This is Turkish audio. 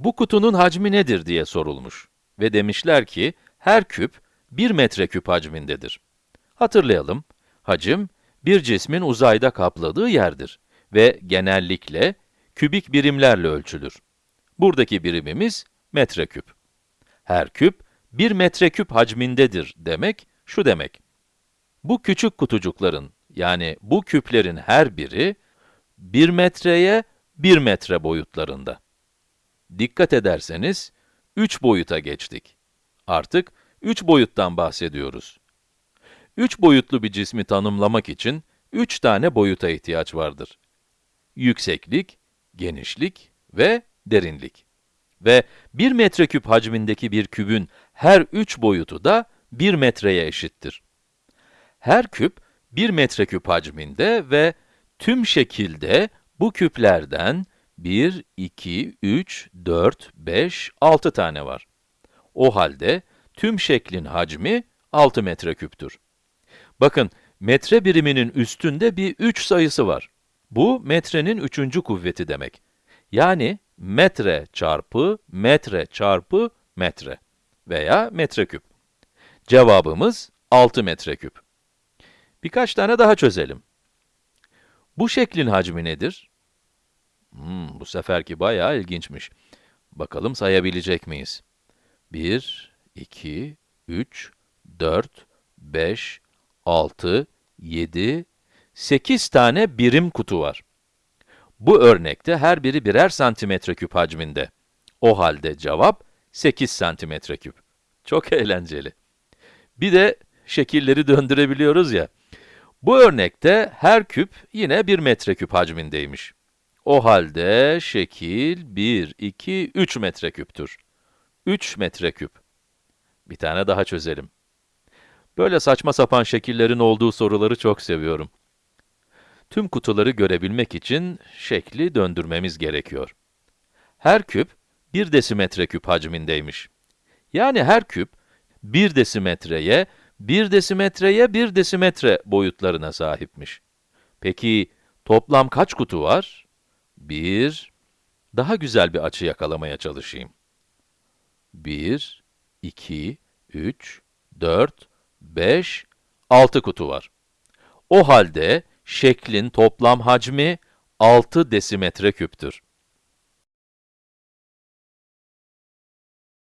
Bu kutunun hacmi nedir diye sorulmuş ve demişler ki her küp 1 metreküp hacmindedir. Hatırlayalım, hacim bir cismin uzayda kapladığı yerdir ve genellikle kübik birimlerle ölçülür. Buradaki birimimiz metreküp. Her küp 1 metreküp hacmindedir demek şu demek. Bu küçük kutucukların yani bu küplerin her biri 1 metreye 1 metre boyutlarında. Dikkat ederseniz 3 boyuta geçtik. Artık 3 boyuttan bahsediyoruz. 3 boyutlu bir cismi tanımlamak için 3 tane boyuta ihtiyaç vardır. Yükseklik, genişlik ve derinlik. Ve 1 metreküp hacmindeki bir kübün her 3 boyutu da 1 metreye eşittir. Her küp 1 metreküp hacminde ve tüm şekilde bu küplerden 1, 2, 3, 4, 5, 6 tane var. O halde tüm şeklin hacmi 6 metreküptür. Bakın, metre biriminin üstünde bir 3 sayısı var. Bu, metrenin üçüncü kuvveti demek. Yani, metre çarpı metre çarpı metre veya metreküp. Cevabımız 6 metreküp. Birkaç tane daha çözelim. Bu şeklin hacmi nedir? Hmm, bu seferki bayağı ilginçmiş. Bakalım sayabilecek miyiz? 1, 2, 3, 4, 5, 6, 7, 8 tane birim kutu var. Bu örnekte her biri birer santimetre küp hacminde. O halde cevap 8 santimetre küp. Çok eğlenceli. Bir de şekilleri döndürebiliyoruz ya. Bu örnekte her küp yine 1 metreküp hacmindeymiş. O halde şekil 1, 2, 3 metreküptür. 3 metreküp. Bir tane daha çözelim. Böyle saçma sapan şekillerin olduğu soruları çok seviyorum. Tüm kutuları görebilmek için şekli döndürmemiz gerekiyor. Her küp 1 desimetre küp hacmindeymiş. Yani her küp 1 desimetreye, 1 desimetreye 1 desimetre boyutlarına sahipmiş. Peki toplam kaç kutu var? 1, daha güzel bir açı yakalamaya çalışayım. 1, 2, 3, 4, 5, 6 kutu var. O halde şeklin toplam hacmi 6 desimetre küptür.